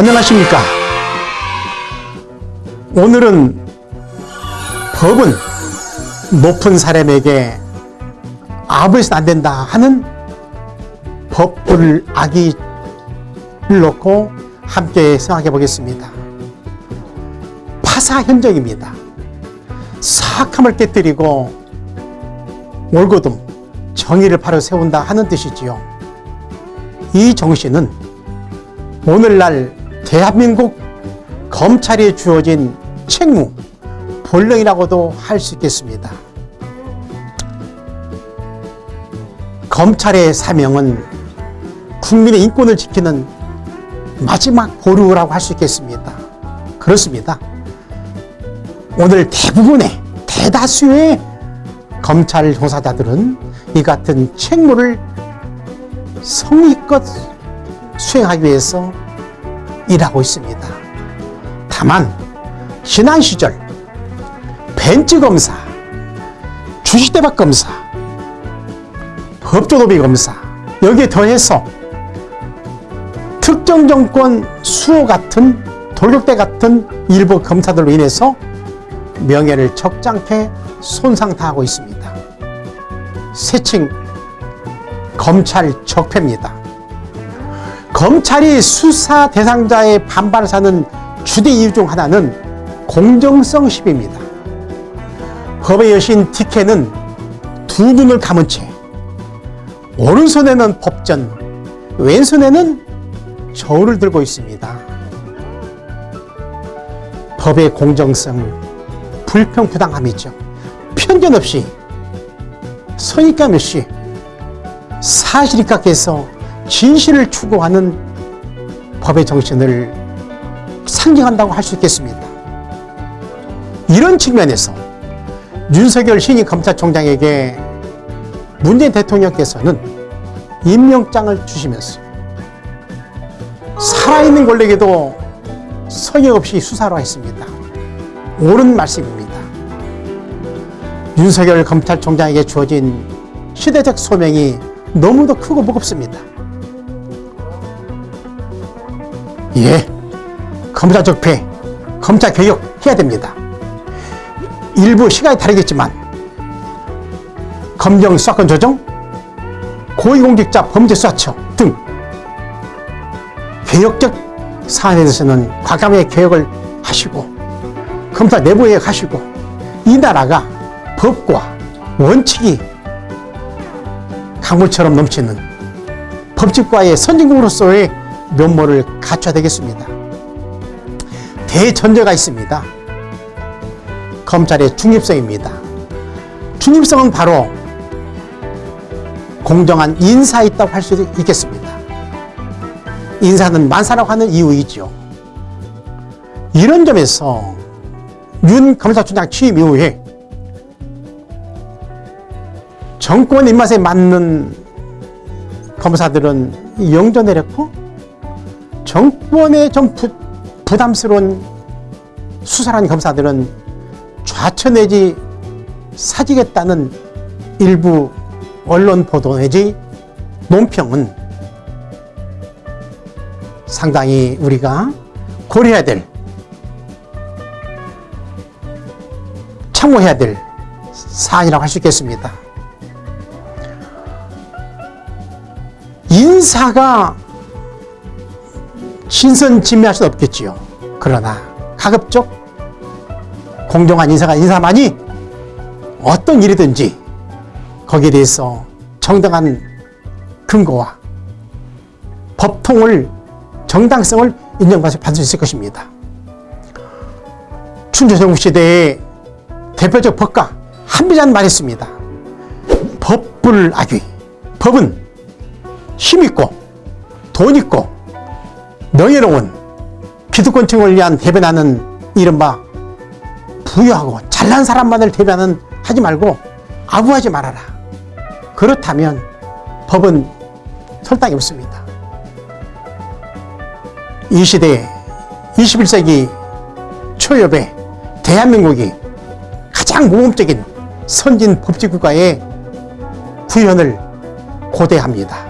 안녕하십니까? 오늘은 법은 높은 사람에게 아부해서는 안 된다 하는 법을 악의를 놓고 함께 생각해 보겠습니다. 파사 현정입니다. 사악함을 깨뜨리고 올고듬 정의를 바로 세운다 하는 뜻이지요. 이 정신은 오늘날 대한민국 검찰에 주어진 책무, 본령이라고도 할 수 있겠습니다. 검찰의 사명은 국민의 인권을 지키는 마지막 보루라고 할 수 있겠습니다. 그렇습니다. 오늘 대부분의 대다수의 검찰 조사자들은 이 같은 책무를 성의껏 수행하기 위해서 일하고 있습니다. 다만 지난 시절 벤츠 검사, 주식대박 검사, 법조도비 검사 여기에 더해서 특정 정권 수호 같은 돌격대 같은 일부 검사들로 인해서 명예를 적잖게 손상당하고 있습니다. 세칭 검찰 적폐입니다. 검찰이 수사 대상자의 반발을 사는 주대 이유 중 하나는 공정성 시비입니다. 법의 여신 티케는 두 눈을 감은 채 오른손에는 법전, 왼손에는 저울을 들고 있습니다. 법의 공정성, 불평부당함이죠. 편견 없이, 선입감 없이 사실 입각해서 진실을 추구하는 법의 정신을 상징한다고 할 수 있겠습니다. 이런 측면에서 윤석열 신임 검찰총장에게 문재인 대통령께서는 임명장을 주시면서 살아있는 권력에도 성의 없이 수사로 했습니다. 옳은 말씀입니다. 윤석열 검찰총장에게 주어진 시대적 소명이 너무도 크고 무겁습니다. 예, 검사 적폐, 검찰 개혁 해야 됩니다. 일부 시간이 다르겠지만 검경 수사권 조정, 고위공직자 범죄 수사처 등 개혁적 사안에 대해서는 과감하게 개혁을 하시고 검사 내부 개혁하시고 이 나라가 법과 원칙이 강물처럼 넘치는 법칙과의 선진국으로서의 면모를 갖춰야 되겠습니다. 대전제가 있습니다. 검찰의 중립성입니다. 중립성은 바로 공정한 인사에 있다고 할 수 있겠습니다. 인사는 만사라고 하는 이유이죠. 이런 점에서 윤 검사총장 취임 이후에 정권 입맛에 맞는 검사들은 영전 내렸고 정권에 좀 부, 부담스러운 수사한 검사들은 좌천 내지 사직했다는 일부 언론 보도 내지 논평은 상당히 우리가 고려해야 될 참고해야 될 사안이라고 할 수 있겠습니다. 인사가 신선진미할 수 없겠지요. 그러나 가급적 공정한 인사가 인사만이 어떤 일이든지 거기에 대해서 정당한 근거와 법통을 정당성을 인정받을 수 있을 것입니다. 춘조정국 시대의 대표적 법가 한비자는 말했습니다. 법불악위 법은 힘있고 돈있고 명예로운 기득권층을 위한 대변하는 이른바 부유하고 잘난 사람만을 대변하는 하지 말고 아부하지 말아라. 그렇다면 법은 설당이 없습니다. 이 시대 21세기 초엽에 대한민국이 가장 모범적인 선진 법치국가의 구현을 고대합니다.